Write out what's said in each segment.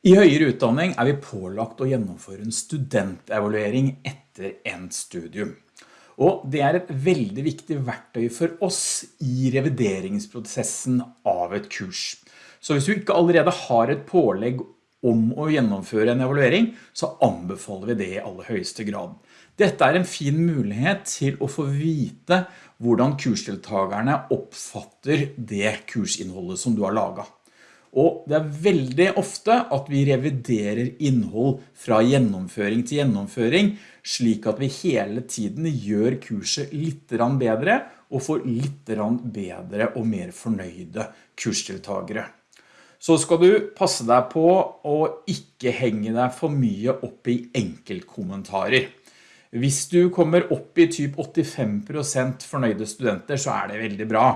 I høyere utdanning er vi pålagt å gjennomføre en studentevaluering etter endt studium. Og det er et veldig viktig verktøy for oss i revideringsprosessen av et kurs. Så hvis du ikke allerede har et pålegg om å gjennomføre en evaluering, så anbefaler vi det i aller høyeste grad. Dette er en fin mulighet til å få vite hvordan kursdeltagerne oppfatter det kursinnholdet som du har laget. Og det er veldig ofte at vi reviderer innhold fra gjennomføring til gjennomføring, slik at vi hele tiden gjør kurset litt bedre og får litt bedre og mer fornøyde kursdeltagere. Så skal du passe deg på å ikke henge deg for mye opp i enkeltkommentarer. Hvis du kommer opp i typ 85% fornøyde studenter, så er det veldig bra.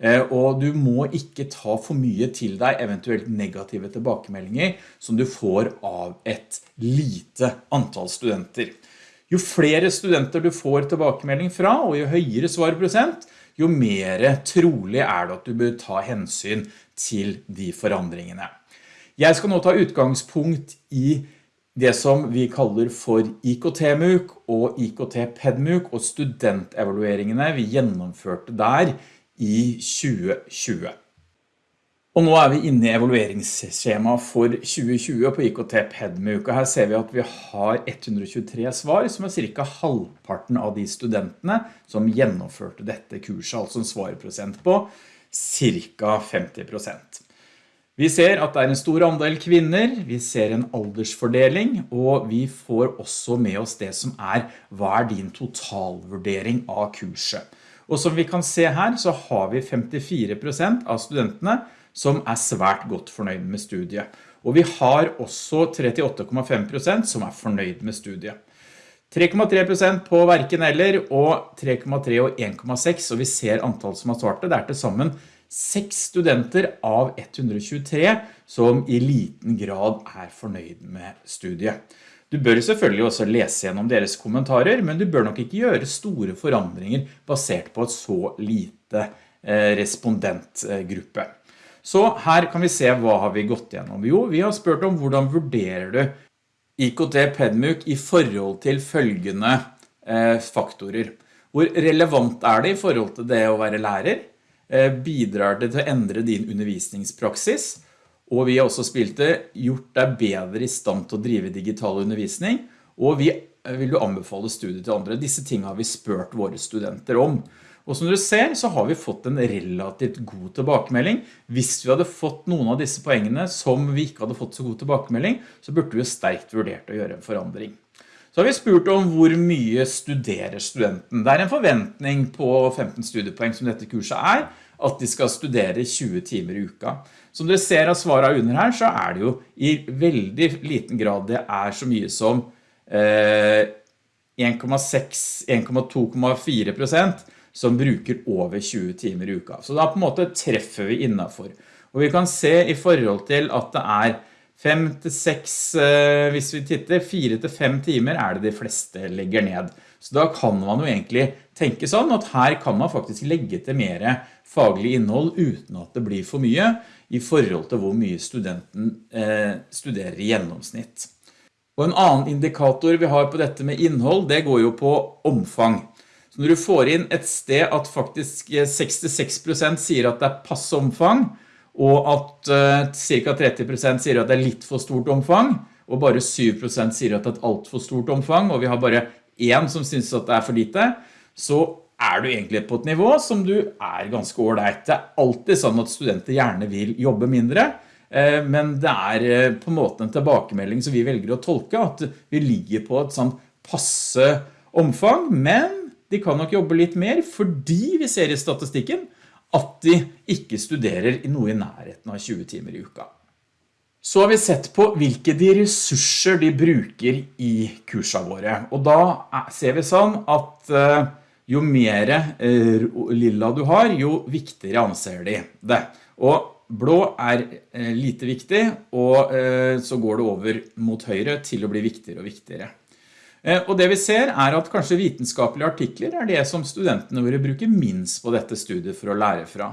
Eh, og du må ikke ta for mye til deg eventuelt negative tilbakemeldinger som du får av et lite antall studenter. Jo flere studenter du får tilbakemelding fra, og jo høyere svarprosent, jo mer trolig er det at du bør ta hensyn til de forandringene. Jeg skal nå ta utgangspunkt i det som vi kaller for IKT-MUK og IKT-PEDMUK og studentevalueringene vi gjennomførte der i 2020. Og nå er vi inne i evalueringsskjema for 2020 på IKT PEDME-uka. her ser vi at vi har 123 svar, som er cirka halvparten av de studentene som gjennomførte dette kurset, altså en svarprosent på cirka 50%. Vi ser at det er en stor andel kvinner, vi ser en aldersfordeling, og vi får også med oss det som er hva er din totalvurdering av kurset. Og som vi kan se her så har vi 54% av studentene som er svært godt fornøyd med studiet. Og vi har også 38,5% som er fornøyd med studiet. 3,3% på hverken eller, og 3,3 og 1,6, og vi ser antall som har svart det. Det er til sammen 6 studenter av 123 som i liten grad er fornøyd med studiet. Du bør selvfølgelig også lese gjennom deres kommentarer, men du bør nok ikke gjøre store forandringer basert på et så lite eh, respondentgruppe. Så her kan vi se hva har vi gått gjennom. Jo, vi har spurt om hvordan vurderer du IKT PEDMUK i forhold til følgende eh, faktorer. Hvor relevant er det i forhold til det å være lærer? Eh, bidrar det til å endre din undervisningspraksis? Og vi har også spilt det, gjort deg bedre i stand til å drive digital undervisning, og vi eh, vil jo anbefale studiet til andre. Disse tingene har vi spørt våre studenter om. Og som dere ser så har vi fått en relativt god tilbakemelding. Hvis vi hadde fått noen av disse poengene som vi ikke hadde fått så god tilbakemelding, så burde vi jo sterkt vurdert å gjøre en forandring. Så har vi spurt om hvor mye studerer studenten. Det er en forventning på 15 studiepoeng som dette kurset er, at de skal studere 20 timer i uka. Som dere ser av svaret under her, så er det jo i veldig liten grad det er så mye som 1,6-1,2,4 prosent som bruker over 20 timer i uka. Så da på en måte treffer vi innenfor. Og vi kan se i forhold til at det er 5 til 6, eh, hvis vi titter, 4 til 5 timer er det de fleste legger ned. Så da kan man jo egentlig tenke sånn at her kan man faktisk legge til mer faglig innhold uten at det blir for mye i forhold til hvor mye studenten eh, studerer i gjennomsnitt. Og en annen indikator vi har på dette med innhold, det går jo på omfang. Så når du får inn et sted at faktisk 66% sier at det er passe omfang, og at uh, ca. 30% sier at det er litt for stort omfang, og bare 7% sier at det er alt for stort omfang, og vi har bare en som synes at det er for lite, så er du egentlig på et nivå som du er ganske ordentlig. Det er alltid sånn at studenter gjerne vil jobbe mindre, eh, men det er eh, på en måte en tilbakemelding som vi velger å tolke, at vi ligger på et sånn passe omfang, men de kan nok jobbe litt mer fordi vi ser i statistikken at de ikke studerer i noe i nærheten av 20 timer i uka. Så har vi sett på hvilke de ressurser de bruker i kursene våre, og da ser vi sånn at eh, jo mer eh, lilla du har, jo viktigere anser de det. Og blå er eh, lite viktig, og så går det over mot høyre til å bli viktigere og viktigere. Og det vi ser er at kanskje vitenskapelige artikler er det som studentene våre bruker minst på dette studiet for å lære fra.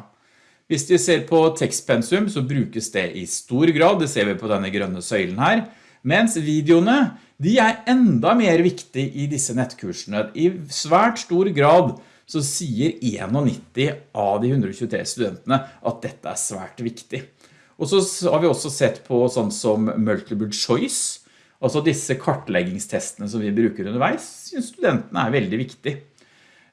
Hvis vi ser på tekstpensum så brukes det i stor grad, det ser vi på denne grønne søylen her, mens videoene de er enda mer viktige i disse nettkursene. I svært stor grad så sier 91 av de 123 studentene at dette er svært viktig. Og så har vi også sett på sånn som multiple choice, altså disse kartleggingstestene som vi bruker underveis, synes studentene er veldig viktig.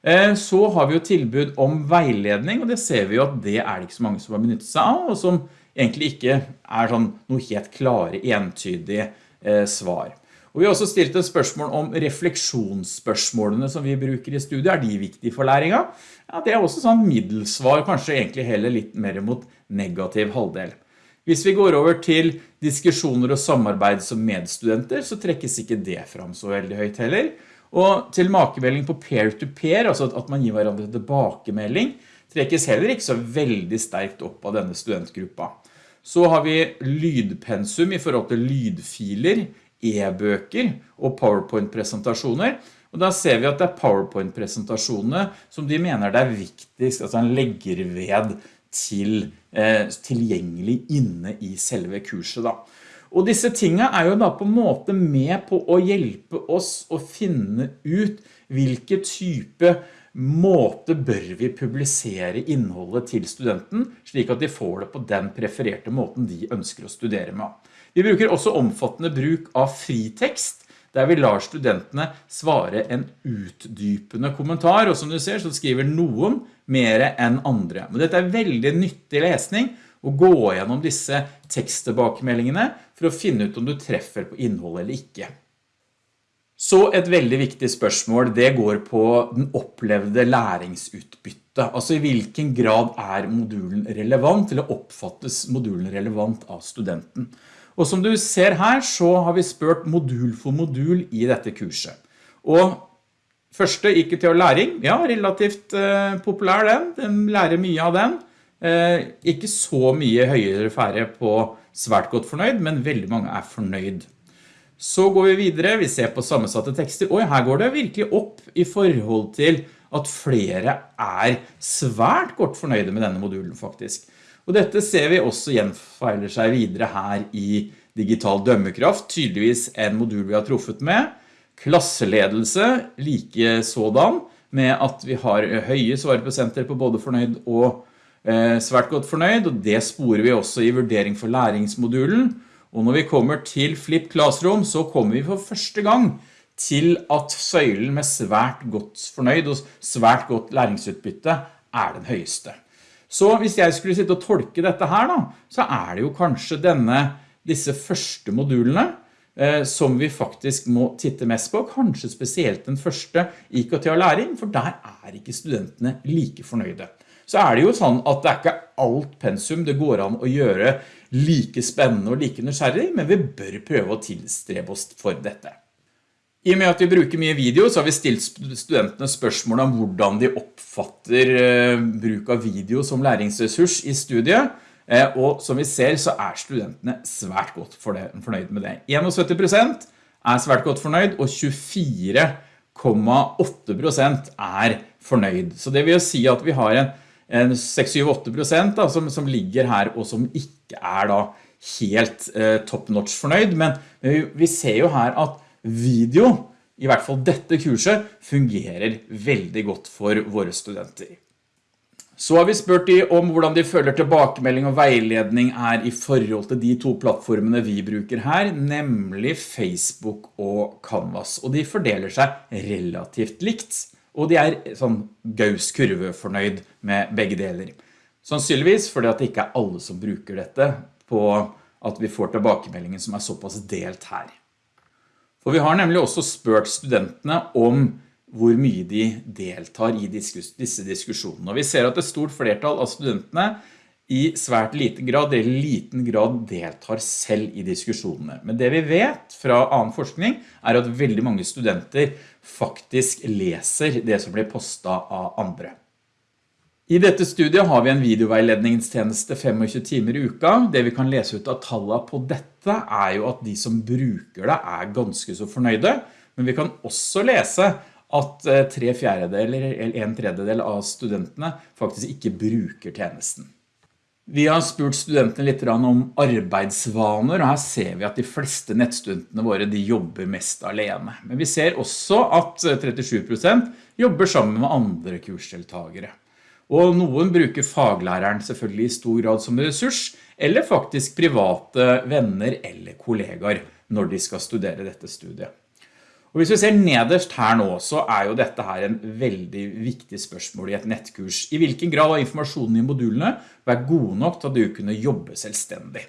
Eh, så har vi jo tilbud om veiledning, og det ser vi jo at det er det ikke så mange som har benyttet seg av, og som egentlig ikke er sånn noe helt klare, entydige eh, svar. Og vi har også stilt et spørsmål om refleksjonsspørsmålene som vi bruker i studiet. Er de viktige for læringa? Ja, det er også sånn middelsvar, kanskje egentlig heller litt mer mot negativ halvdel. Hvis vi går over til diskusjoner og samarbeid som medstudenter, så trekkes ikke det fram så veldig høyt heller. Og tilbakemelding på peer-to-peer, -peer, altså at man gir hverandre tilbakemelding, trekkes heller ikke så veldig sterkt opp av denne studentgruppa. Så har vi lydpensum i forhold til lydfiler, e-bøker og PowerPoint-presentasjoner. Og da ser vi at det er PowerPoint-presentasjonene som de mener det er viktigst, altså han legger ved til, eh, tilgjengelig inne i selve kurset da. Og disse tingene er jo da på en måte med på å hjelpe oss å finne ut hvilke type måte bør vi publisere innholdet til studenten, slik at de får det på den prefererte måten de ønsker å studere med. Vi bruker også omfattende bruk av fritekst, der vi lar studentene svare en utdypende kommentar, og som du ser så skriver noen mer enn andre. Men dette er veldig nyttig lesning, å gå gjennom disse teksttilbakemeldingene for å finne ut om du treffer på innhold eller ikke. Så et veldig viktig spørsmål, det går på den opplevde læringsutbytte. Altså i hvilken grad er modulen relevant, eller oppfattes modulen relevant av studenten. Og som du ser her, så har vi spurt modul for modul i dette kurset. Og første ikke til læring, ja, relativt eh, populær den, den lærer mye av den. Eh, ikke så mye høyere færre på svært godt fornøyd, men veldig mange er fornøyd. Så går vi videre, vi ser på sammensatte tekster, Oi, her går det virkelig opp i forhold til at flere er svært godt fornøyde med denne modulen faktisk. Og dette ser vi også gjenfeiler seg videre her i digital dømmekraft, tydeligvis en modul vi har truffet med. Klasseledelse, like sådan, med at vi har høye svareprosenter på både fornøyd og Eh, svært godt fornøyd, og det sporer vi også i vurdering for læringsmodulen. Og når vi kommer til Flip Classroom, så kommer vi for første gang til at søylen med svært godt fornøyd og svært godt læringsutbytte er den høyeste. Så hvis jeg skulle sitte og tolke dette her da, så er det jo kanskje denne, disse første modulene eh, som vi faktisk må titte mest på, kanskje spesielt den første IKT og læring, for der er ikke studentene like fornøyde så er det jo sånn at det er ikke alt pensum det går an å gjøre like spennende og like nysgjerrig, men vi bør prøve å tilstrebe oss for dette. I og med at vi bruker mye video, så har vi stilt studentene spørsmål om hvordan de oppfatter eh, bruk av video som læringsressurs i studiet, eh, og som vi ser så er studentene svært godt fornøyd med det. 71% er svært godt fornøyd, og 24,8% er fornøyd. Så det vil si at vi har en 6-7-8% da, som, som, ligger her og som ikke er da helt eh, top notch fornøyd, men vi, vi ser jo her at video, i hvert fall dette kurset, fungerer veldig godt for våre studenter. Så har vi spurt de om hvordan de føler tilbakemelding og veiledning er i forhold til de to plattformene vi bruker her, nemlig Facebook og Canvas, og de fordeler seg relativt likt og de er sånn gauskurve fornøyd med begge deler. Sannsynligvis fordi at det ikke er alle som bruker dette på at vi får tilbakemeldingen som er såpass delt her. For vi har nemlig også spurt studentene om hvor mye de deltar i disse diskusjonene. Og vi ser at et stort flertall av studentene i svært liten grad eller liten grad deltar selv i diskusjonene. Men det vi vet fra annen forskning er at veldig mange studenter faktisk leser det som blir postet av andre. I dette studiet har vi en videoveiledningstjeneste 25 timer i uka. Det vi kan lese ut av tallene på dette er jo at de som bruker det er ganske så fornøyde, men vi kan også lese at eh, tre fjerdedeler eller en tredjedel av studentene faktisk ikke bruker tjenesten. Vi har spurt studentene litt om arbeidsvaner, og her ser vi at de fleste nettstudentene våre de jobber mest alene. Men vi ser også at 37% jobber sammen med andre kursdeltagere. Og noen bruker faglæreren selvfølgelig i stor grad som ressurs, eller faktisk private venner eller kollegaer når de skal studere dette studiet. Og hvis vi ser nederst her nå, så er jo dette her en veldig viktig spørsmål i et nettkurs. I hvilken grad har informasjonen i modulene vært god nok til at du kunne jobbe selvstendig?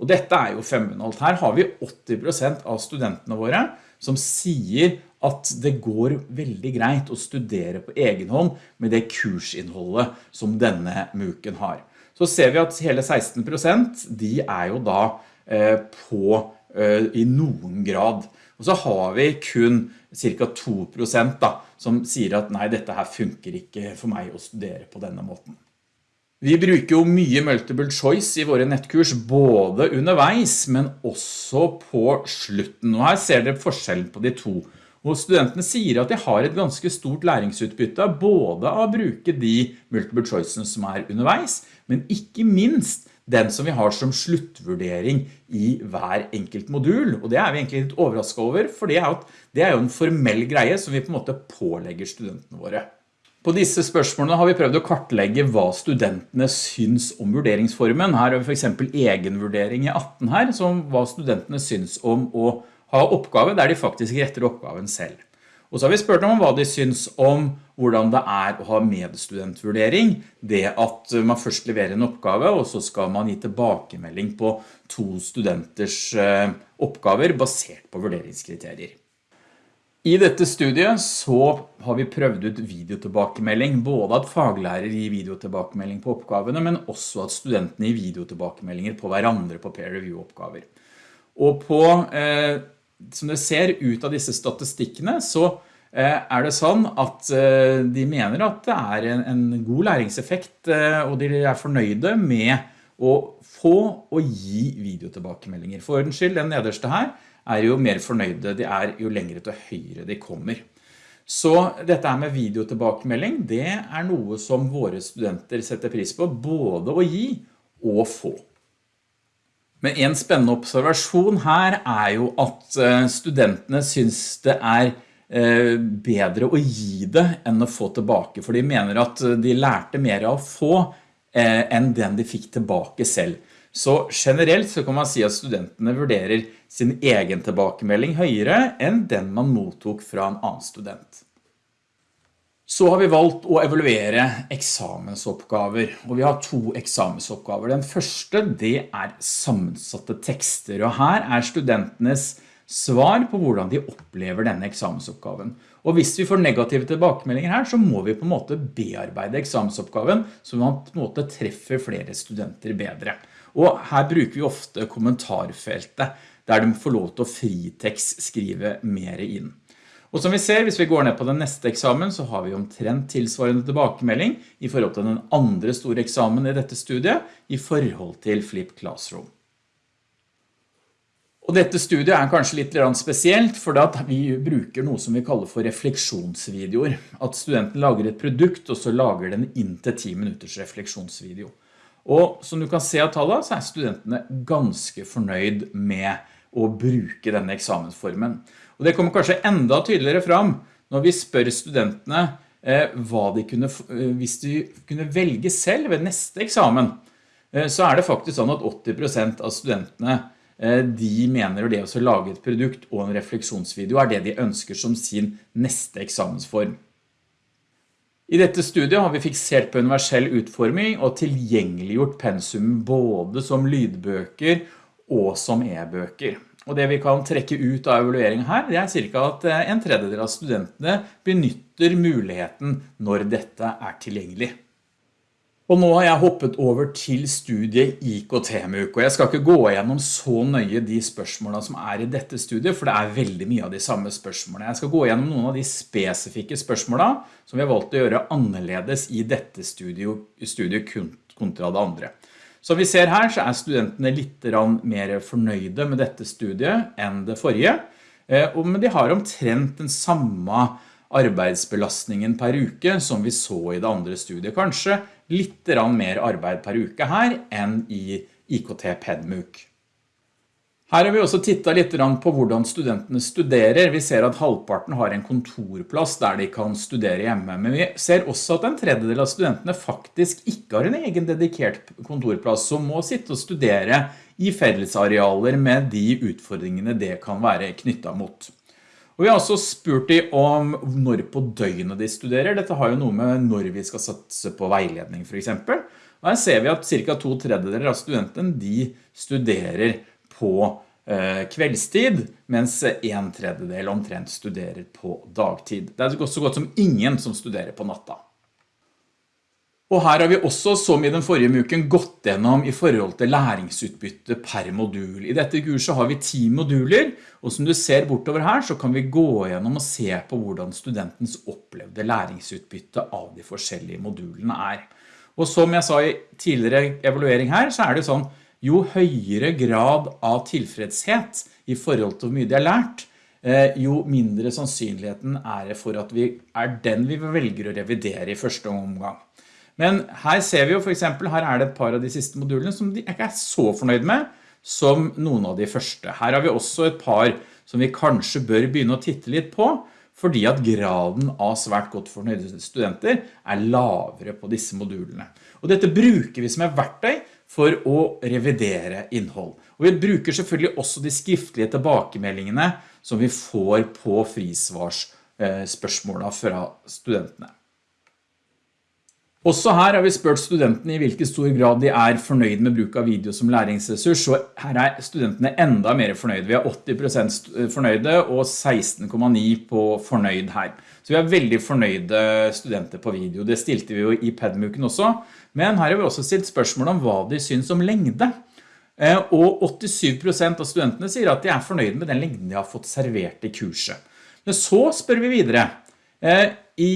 Og dette er jo femmunholdt. Her har vi 80% av studentene våre som sier at det går veldig greit å studere på egen hånd med det kursinnholdet som denne muken har. Så ser vi at hele 16% de er jo da eh, på eh, i noen grad og så har vi kun cirka 2% da, som sier at nei, dette her funker ikke for meg å studere på denne måten. Vi bruker jo mye multiple choice i våre nettkurs, både underveis, men også på slutten. Og her ser dere forskjellen på de to. Og studentene sier at de har et ganske stort læringsutbytte, både av å bruke de multiple choicene som er underveis, men ikke minst den som vi har som sluttvurdering i hver enkelt modul. Og det er vi egentlig litt overrasket over, for det er, jo, en formell greie som vi på en måte pålegger studentene våre. På disse spørsmålene har vi prøvd å kartlegge hva studentene syns om vurderingsformen. Her har vi for eksempel egenvurdering i 18 her, som hva studentene syns om å ha oppgave der de faktisk retter oppgaven selv. Og så har vi spurt om hva de syns om hvordan det er å ha medstudentvurdering, det at man først leverer en oppgave, og så skal man gi tilbakemelding på to studenters eh, oppgaver basert på vurderingskriterier. I dette studiet så har vi prøvd ut videotilbakemelding, både at faglærer gir videotilbakemelding på oppgavene, men også at studentene gir videotilbakemeldinger på hverandre på peer review-oppgaver. Og på eh, som dere ser ut av disse statistikkene, så eh, er det sånn at eh, de mener at det er en, god læringseffekt, eh, og de er fornøyde med å få og gi videotilbakemeldinger. For ordens skyld, den nederste her, er jo mer fornøyde, de er jo lengre til høyre de kommer. Så dette med videotilbakemelding, det er noe som våre studenter setter pris på, både å gi og få. Men en spennende observasjon her er jo at eh, studentene synes det er eh, bedre å gi det enn å få tilbake, for de mener at de lærte mer av å få eh, enn den de fikk tilbake selv. Så generelt så kan man si at studentene vurderer sin egen tilbakemelding høyere enn den man mottok fra en annen student. Så har vi valgt å evaluere eksamensoppgaver, og vi har to eksamensoppgaver. Den første, det er sammensatte tekster, og her er studentenes svar på hvordan de opplever denne eksamensoppgaven. Og hvis vi får negative tilbakemeldinger her, så må vi på en måte bearbeide eksamensoppgaven, så man på en måte treffer flere studenter bedre. Og her bruker vi ofte kommentarfeltet, der de får lov til å fritekst skrive mer inn. Og som vi ser, hvis vi går ned på den neste eksamen, så har vi omtrent tilsvarende tilbakemelding i forhold til den andre store eksamen i dette studiet, i forhold til Flip Classroom. Og dette studiet er kanskje litt spesielt, for vi bruker noe som vi kaller for refleksjonsvideoer. At studenten lager et produkt, og så lager den inn til 10 minutters refleksjonsvideo. Og som du kan se av tallet, så er studentene ganske fornøyd med å bruke denne eksamensformen. Og det kommer kanskje enda tydeligere fram når vi spør studentene eh, hva de kunne, eh, hvis de kunne velge selv ved neste eksamen, eh, så er det faktisk sånn at 80% av studentene de mener det å lage et produkt og en refleksjonsvideo er det de ønsker som sin neste eksamensform. I dette studiet har vi fiksert på universell utforming og tilgjengeliggjort pensum både som lydbøker og som e-bøker. Og det vi kan trekke ut av evalueringen her, det er cirka at eh, en tredjedel av studentene benytter muligheten når dette er tilgjengelig. Og nå har jeg hoppet over til studiet IKT-MUK, og jeg skal ikke gå gjennom så nøye de spørsmålene som er i dette studiet, for det er veldig mye av de samme spørsmålene. Jeg skal gå gjennom noen av de spesifikke spørsmålene som vi har valgt å gjøre annerledes i dette studiet, studiet kontra det andre. Som vi ser her så er studentene litt mer fornøyde med dette studiet enn det forrige, eh, men de har omtrent den samme arbeidsbelastningen per uke som vi så i det andre studiet, kanskje litt mer arbeid per uke her enn i IKT PedMUK. Her har vi også tittet litt på hvordan studentene studerer. Vi ser at halvparten har en kontorplass der de kan studere hjemme, men vi ser også at en tredjedel av studentene faktisk ikke har en egen dedikert kontorplass, som må sitte og studere i fellesarealer med de utfordringene det kan være knyttet mot. Og vi har også spurt de om når på døgnet de studerer. Dette har jo noe med når vi skal satse på veiledning for eksempel. Her ser vi at cirka to tredjedeler av studentene de studerer på eh, kveldstid, mens en tredjedel omtrent studerer på dagtid. Det er så godt som ingen som studerer på natta. Og her har vi også, som i den forrige uken, gått gjennom i forhold til læringsutbytte per modul. I dette kurset har vi ti moduler, og som du ser bortover her, så kan vi gå gjennom og se på hvordan studentens opplevde læringsutbytte av de forskjellige modulene er. Og som jeg sa i tidligere evaluering her, så er det sånn jo høyere grad av tilfredshet i forhold til hvor mye de har lært, eh, jo mindre sannsynligheten er det for at vi er den vi velger å revidere i første omgang. Men her ser vi jo for eksempel, her er det et par av de siste modulene som de ikke er så fornøyd med som noen av de første. Her har vi også et par som vi kanskje bør begynne å titte litt på, fordi at graden av svært godt fornøyde studenter er lavere på disse modulene. Og dette bruker vi som et verktøy for å revidere innhold. Og vi bruker selvfølgelig også de skriftlige tilbakemeldingene som vi får på frisvarsspørsmålene fra studentene. Også her har vi spurt studentene i hvilken stor grad de er fornøyd med bruk av video som læringsressurs, og her er studentene enda mer fornøyde. Vi har 80% fornøyde og 16,9 på fornøyd her. Så vi har veldig fornøyde studenter på video. Det stilte vi jo i PEDMUKen også, men her har vi også stilt spørsmål om hva de syns om lengde. Eh, og 87% av studentene sier at de er fornøyde med den lengden de har fått servert i kurset. Men så spør vi videre, eh, i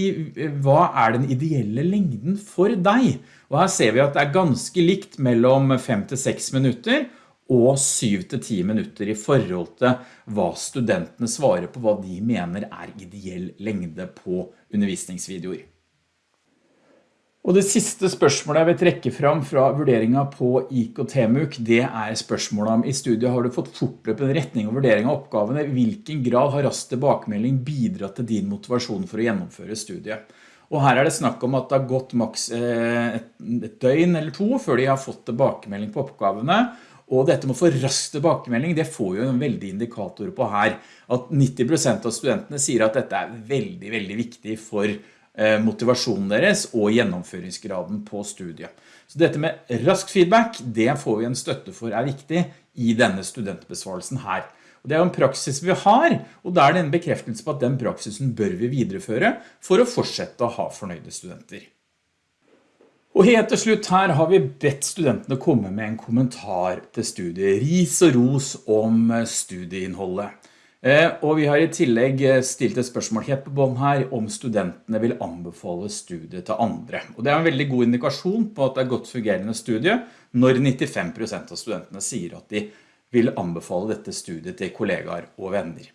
hva er den ideelle lengden for deg? Og her ser vi at det er ganske likt mellom 5 til 6 minutter og 7-10 minutter i forhold til hva studentene svarer på hva de mener er ideell lengde på undervisningsvideoer. Og det siste spørsmålet jeg vil trekke fram fra vurderingen på IKT-MUK, det er spørsmålet om i studiet har du fått fortløpende retning og vurdering av oppgavene, hvilken grad har rask tilbakemelding bidratt til din motivasjon for å gjennomføre studiet. Og her er det snakk om at det har gått maks eh, et døgn eller to før de har fått tilbakemelding på oppgavene, og dette med å få rask tilbakemelding, det får jo en veldig indikator på her, at 90% av studentene sier at dette er veldig, veldig viktig for Eh, motivasjonen deres og gjennomføringsgraden på studiet. Så dette med rask feedback, det får vi en støtte for er viktig i denne studentbesvarelsen her. Og det er jo en praksis vi har, og da er det en bekreftelse på at den praksisen bør vi videreføre for å fortsette å ha fornøyde studenter. Og helt til slutt her har vi bedt studentene komme med en kommentar til studiet, ris og ros om studieinnholdet. Eh, og vi har i tillegg eh, stilt et spørsmål helt på bånd her om studentene vil anbefale studiet til andre. Og det er en veldig god indikasjon på at det er godt fungerende studie når 95% av studentene sier at de vil anbefale dette studiet til kollegaer og venner.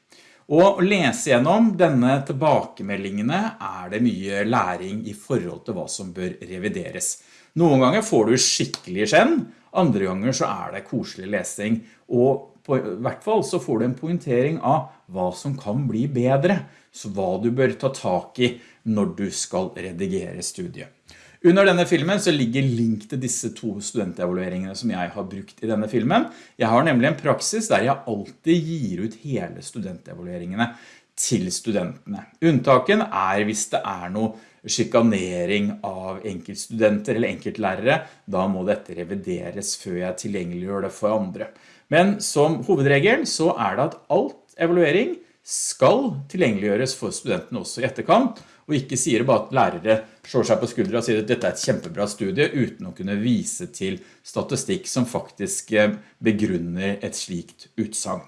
Og å lese gjennom denne tilbakemeldingene er det mye læring i forhold til hva som bør revideres. Noen ganger får du skikkelig skjenn, andre ganger så er det koselig lesing, og på hvert fall så får du en pointering av hva som kan bli bedre, så hva du bør ta tak i når du skal redigere studiet. Under denne filmen så ligger link til disse to studentevalueringene som jeg har brukt i denne filmen. Jeg har nemlig en praksis der jeg alltid gir ut hele studentevalueringene til studentene. Unntaken er hvis det er noe skikanering av enkeltstudenter eller enkeltlærere, da må dette revideres før jeg tilgjengeliggjør det for andre. Men som hovedregel så er det at alt evaluering skal tilgjengeliggjøres for studentene også i etterkant, og ikke sier bare at lærere slår seg på skuldre og sier at dette er et kjempebra studie uten å kunne vise til statistikk som faktisk eh, begrunner et slikt utsagn.